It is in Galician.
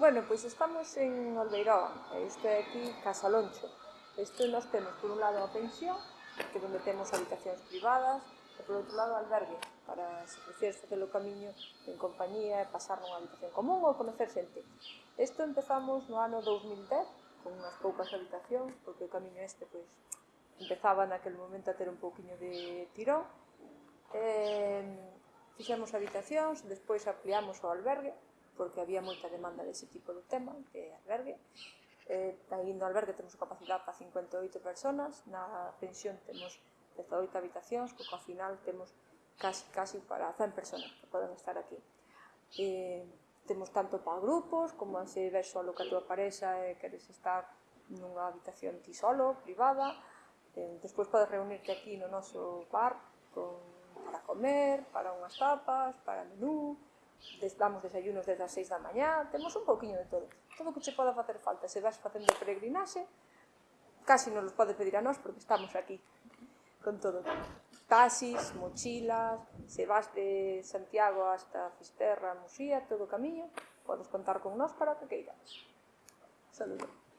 Bueno, pois estamos en Olveirón, isto é aquí Casaloncho. Isto nós temos por un lado a pensión, que onde temos habitacións privadas, e por outro lado albergue, para se prefieres facer o camiño en compañía e pasar nunha habitación común ou conocer xente. Isto empezamos no ano 2010, con unhas poucas habitacións, porque o camiño este pois, empezaba naquele momento a ter un pouquiño de tirón. Eh, fixemos habitacións, despois ampliamos o albergue, porque había moita demanda dese tipo de tema de albergue. Eh, aí no albergue temos capacidade para 58 personas, na pensión temos 18 habitacións, co final temos casi, casi para 100 personas que poden estar aquí. Eh, temos tanto para grupos, como se ver solo que a tua parexa e queres estar nunha habitación ti solo, privada. Eh, despois podes reunirte aquí no noso bar con, para comer, para unhas tapas, para menú, damos desayunos desde as 6 da mañá, temos un pouquiño de todo. Todo o que che poda facer falta, se vas facendo peregrinaxe, casi nos los pode pedir a nós porque estamos aquí con todo. Taxis, mochilas, se vas de Santiago hasta Fisterra, Muxía, todo o camiño, podes contar con nós para que queiras. Saludos.